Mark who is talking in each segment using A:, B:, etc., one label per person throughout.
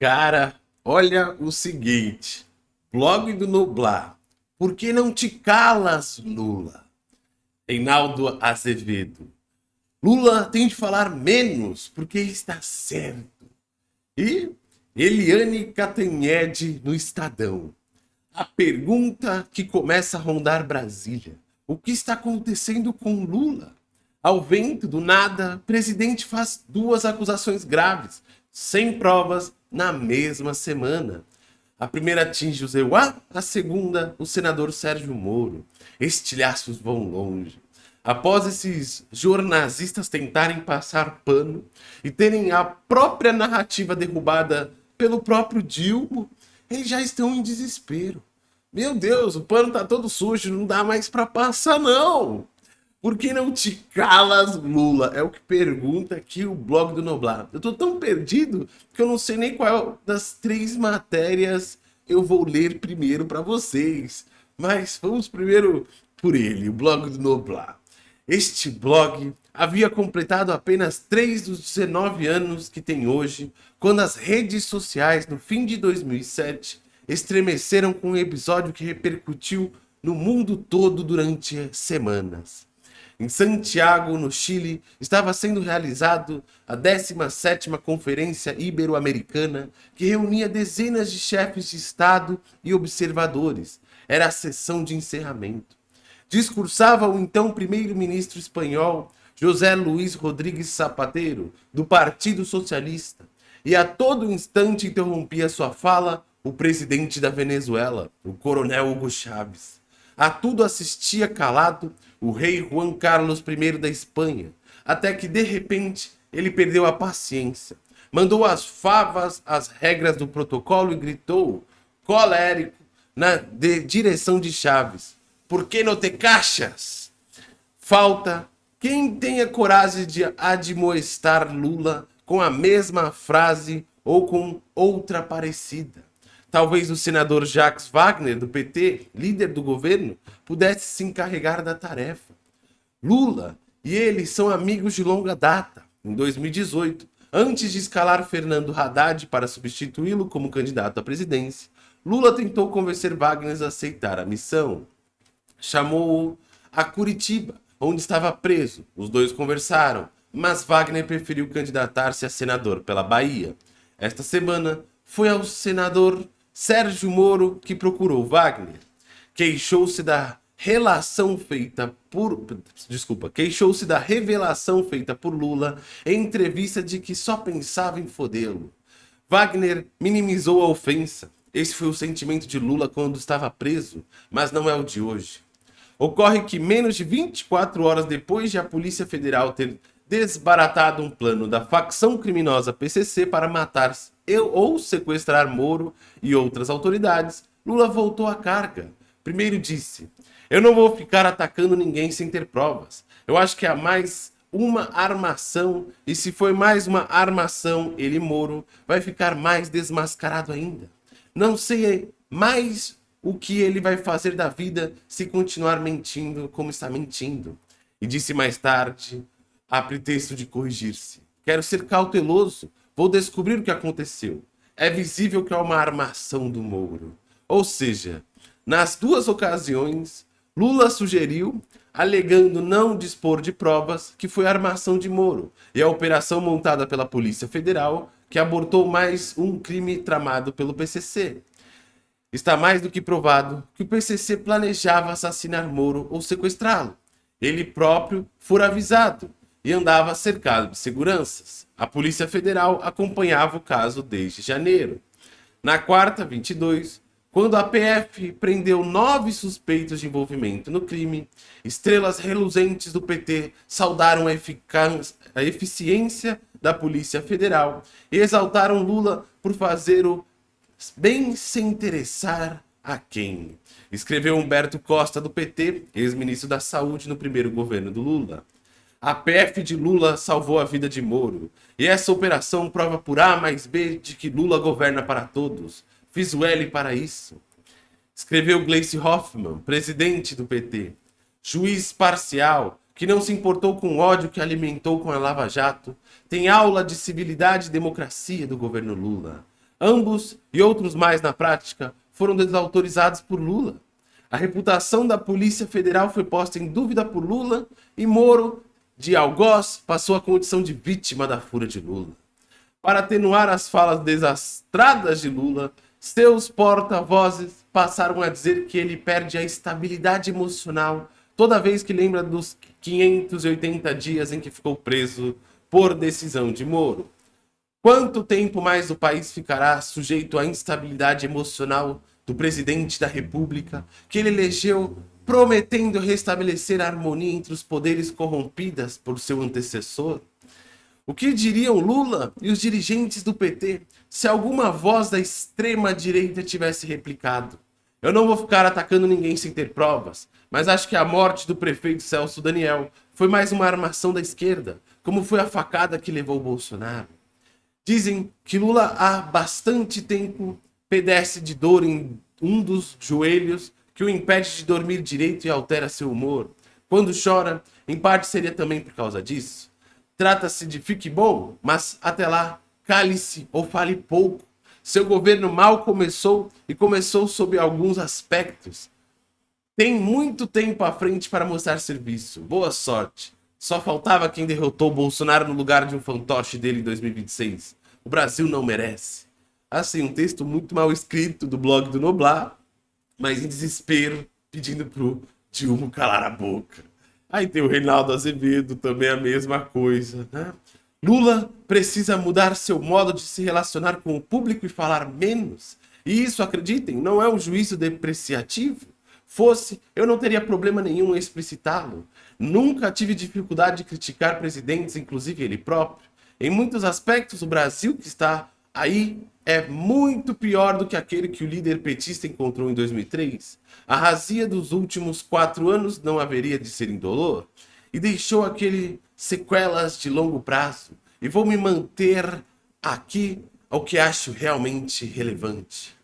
A: Cara, olha o seguinte. Blog do Nublar. Por que não te calas, Lula? Reinaldo Azevedo. Lula tem de falar menos, porque está certo. E Eliane Catanhede no Estadão. A pergunta que começa a rondar Brasília. O que está acontecendo com Lula? Ao vento, do nada, presidente faz duas acusações graves, sem provas, na mesma semana. A primeira atinge o Zeuá, a segunda, o senador Sérgio Moro. Estilhaços vão longe. Após esses jornalistas tentarem passar pano e terem a própria narrativa derrubada pelo próprio Dilma, eles já estão em desespero. Meu Deus, o pano tá todo sujo, não dá mais para passar não. Por que não te calas, Lula? É o que pergunta aqui o blog do Noblar. Eu tô tão perdido que eu não sei nem qual das três matérias eu vou ler primeiro para vocês. Mas vamos primeiro por ele, o blog do Noblar. Este blog havia completado apenas 3 dos 19 anos que tem hoje, quando as redes sociais, no fim de 2007, estremeceram com um episódio que repercutiu no mundo todo durante semanas. Em Santiago, no Chile, estava sendo realizado a 17ª Conferência Ibero-Americana, que reunia dezenas de chefes de Estado e observadores. Era a sessão de encerramento. Discursava o então primeiro-ministro espanhol José Luiz Rodrigues Zapatero, do Partido Socialista, e a todo instante interrompia sua fala o presidente da Venezuela, o coronel Hugo Chávez. A tudo assistia calado o rei Juan Carlos I da Espanha, até que de repente ele perdeu a paciência. Mandou as favas as regras do protocolo e gritou, colérico, na de direção de Chaves. Por que não te caixas? Falta quem tenha coragem de admoestar Lula com a mesma frase ou com outra parecida. Talvez o senador Jacques Wagner, do PT, líder do governo, pudesse se encarregar da tarefa. Lula e ele são amigos de longa data. Em 2018, antes de escalar Fernando Haddad para substituí-lo como candidato à presidência, Lula tentou convencer Wagner a aceitar a missão. Chamou-o a Curitiba, onde estava preso. Os dois conversaram, mas Wagner preferiu candidatar-se a senador pela Bahia. Esta semana, foi ao senador Sérgio Moro, que procurou Wagner, queixou-se da relação feita por... Desculpa, queixou-se da revelação feita por Lula em entrevista de que só pensava em fodê-lo. Wagner minimizou a ofensa. Esse foi o sentimento de Lula quando estava preso, mas não é o de hoje. Ocorre que menos de 24 horas depois de a Polícia Federal ter desbaratado um plano da facção criminosa PCC para matar ou sequestrar Moro e outras autoridades, Lula voltou à carga. Primeiro disse, eu não vou ficar atacando ninguém sem ter provas. Eu acho que há mais uma armação, e se foi mais uma armação, ele, Moro, vai ficar mais desmascarado ainda. Não sei mais o que ele vai fazer da vida se continuar mentindo como está mentindo. E disse mais tarde, a pretexto de corrigir-se. Quero ser cauteloso, vou descobrir o que aconteceu. É visível que há uma armação do Mouro. Ou seja, nas duas ocasiões, Lula sugeriu, alegando não dispor de provas, que foi a armação de Moro e a operação montada pela Polícia Federal que abortou mais um crime tramado pelo PCC. Está mais do que provado que o PCC planejava assassinar Moro ou sequestrá-lo. Ele próprio fora avisado e andava cercado de seguranças. A Polícia Federal acompanhava o caso desde janeiro. Na quarta, 22, quando a PF prendeu nove suspeitos de envolvimento no crime, estrelas reluzentes do PT saudaram a, a eficiência da Polícia Federal e exaltaram Lula por fazer o bem se interessar a quem? Escreveu Humberto Costa do PT, ex-ministro da Saúde no primeiro governo do Lula. A PF de Lula salvou a vida de Moro. E essa operação prova por A mais B de que Lula governa para todos. Fiz o L para isso. Escreveu Gleice Hoffmann, presidente do PT. Juiz parcial, que não se importou com o ódio que alimentou com a Lava Jato, tem aula de civilidade e democracia do governo Lula. Ambos e outros mais na prática foram desautorizados por Lula. A reputação da Polícia Federal foi posta em dúvida por Lula e Moro, de algoz, passou a condição de vítima da fúria de Lula. Para atenuar as falas desastradas de Lula, seus porta-vozes passaram a dizer que ele perde a estabilidade emocional toda vez que lembra dos 580 dias em que ficou preso por decisão de Moro. Quanto tempo mais o país ficará sujeito à instabilidade emocional do presidente da República, que ele elegeu prometendo restabelecer a harmonia entre os poderes corrompidas por seu antecessor? O que diriam Lula e os dirigentes do PT se alguma voz da extrema-direita tivesse replicado? Eu não vou ficar atacando ninguém sem ter provas, mas acho que a morte do prefeito Celso Daniel foi mais uma armação da esquerda, como foi a facada que levou Bolsonaro. Dizem que Lula há bastante tempo pedece de dor em um dos joelhos que o impede de dormir direito e altera seu humor. Quando chora, em parte seria também por causa disso. Trata-se de fique bom, mas até lá, cale-se ou fale pouco. Seu governo mal começou e começou sob alguns aspectos. Tem muito tempo à frente para mostrar serviço. Boa sorte. Só faltava quem derrotou Bolsonaro no lugar de um fantoche dele em 2026. O Brasil não merece. Assim, um texto muito mal escrito do blog do Noblar, mas em desespero, pedindo pro Dilma calar a boca. Aí tem o Reinaldo Azevedo, também a mesma coisa, né? Lula precisa mudar seu modo de se relacionar com o público e falar menos. E isso, acreditem, não é um juízo depreciativo. Fosse, eu não teria problema nenhum em explicitá-lo. Nunca tive dificuldade de criticar presidentes, inclusive ele próprio. Em muitos aspectos, o Brasil que está aí é muito pior do que aquele que o líder petista encontrou em 2003. A razia dos últimos quatro anos não haveria de ser indolor e deixou aquele sequelas de longo prazo. E vou me manter aqui ao que acho realmente relevante.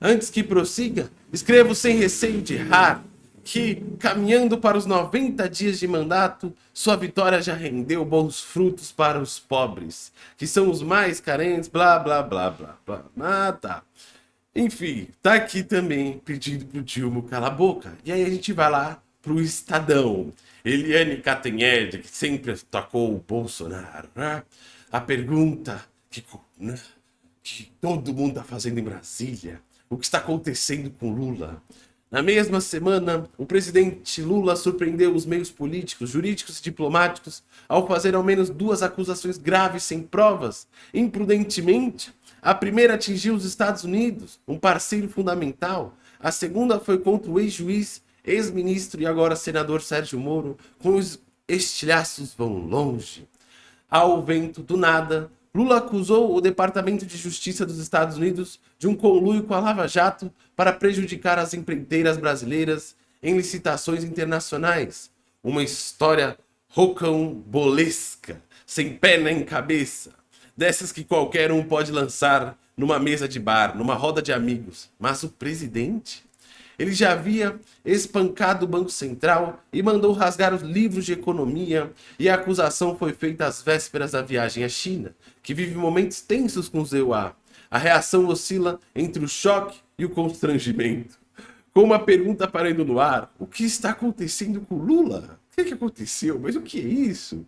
A: Antes que prossiga, escrevo sem receio de errar que, caminhando para os 90 dias de mandato, sua vitória já rendeu bons frutos para os pobres, que são os mais carentes, blá, blá, blá, blá, blá. Ah, tá. Enfim, tá aqui também pedindo pro Dilma calar a boca. E aí a gente vai lá pro Estadão. Eliane Catanhede, que sempre tocou o Bolsonaro, né? A pergunta que, né, que todo mundo tá fazendo em Brasília, o que está acontecendo com Lula? Na mesma semana, o presidente Lula surpreendeu os meios políticos, jurídicos e diplomáticos ao fazer ao menos duas acusações graves sem provas, imprudentemente. A primeira atingiu os Estados Unidos, um parceiro fundamental. A segunda foi contra o ex-juiz, ex-ministro e agora senador Sérgio Moro, com os estilhaços vão longe. Ao vento do nada, Lula acusou o Departamento de Justiça dos Estados Unidos de um conluio com a Lava Jato para prejudicar as empreiteiras brasileiras em licitações internacionais. Uma história rocambolesca, sem pé nem cabeça. Dessas que qualquer um pode lançar numa mesa de bar, numa roda de amigos. Mas o presidente? Ele já havia espancado o Banco Central e mandou rasgar os livros de economia e a acusação foi feita às vésperas da viagem à China, que vive momentos tensos com os EUA. A reação oscila entre o choque e o constrangimento. Com uma pergunta parando no ar, o que está acontecendo com Lula? O que, é que aconteceu? Mas o que é isso?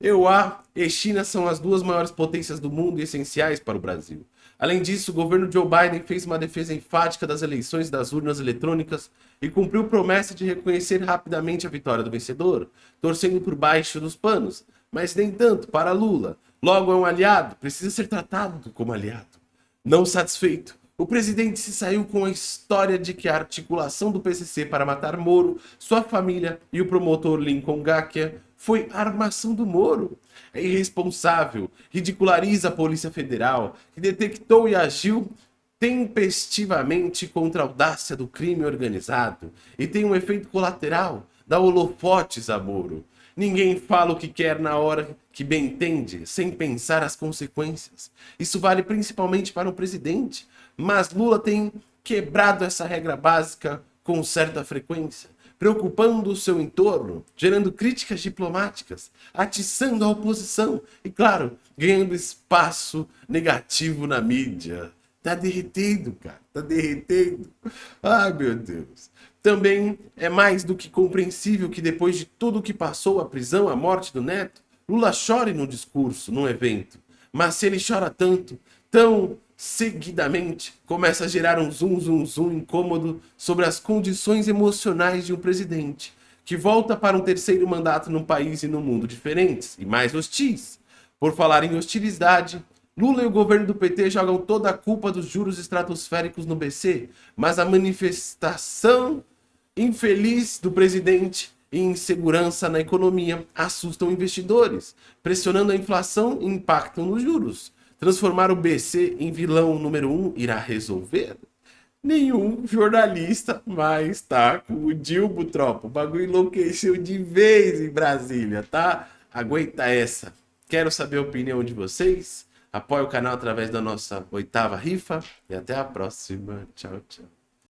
A: EUA e China são as duas maiores potências do mundo e essenciais para o Brasil. Além disso, o governo Joe Biden fez uma defesa enfática das eleições das urnas eletrônicas e cumpriu promessa de reconhecer rapidamente a vitória do vencedor, torcendo por baixo dos panos, mas nem tanto para Lula. Logo é um aliado, precisa ser tratado como aliado. Não satisfeito, o presidente se saiu com a história de que a articulação do PCC para matar Moro, sua família e o promotor Lincoln Gakia foi armação do Moro. É irresponsável, ridiculariza a Polícia Federal, que detectou e agiu tempestivamente contra a audácia do crime organizado e tem um efeito colateral, dá holofotes a Moro. Ninguém fala o que quer na hora que bem entende, sem pensar as consequências. Isso vale principalmente para o presidente, mas Lula tem quebrado essa regra básica com certa frequência, preocupando o seu entorno, gerando críticas diplomáticas, atiçando a oposição e, claro, ganhando espaço negativo na mídia. Tá derretendo, cara. Tá derretendo. Ai, meu Deus. Também é mais do que compreensível que depois de tudo o que passou, a prisão, a morte do neto, Lula chore num discurso, num evento. Mas se ele chora tanto, tão seguidamente, começa a gerar um zoom, zoom, zoom incômodo sobre as condições emocionais de um presidente, que volta para um terceiro mandato num país e num mundo diferentes e mais hostis. Por falar em hostilidade, Lula e o governo do PT jogam toda a culpa dos juros estratosféricos no BC, mas a manifestação infeliz do presidente e insegurança na economia assustam investidores, pressionando a inflação e impactam nos juros. Transformar o BC em vilão número um irá resolver? Nenhum jornalista mais tá com o Dilbo, tropa. O bagulho enlouqueceu de vez em Brasília, tá? Aguenta essa. Quero saber a opinião de vocês. Apoie o canal através da nossa oitava rifa. E até a próxima. Tchau, tchau.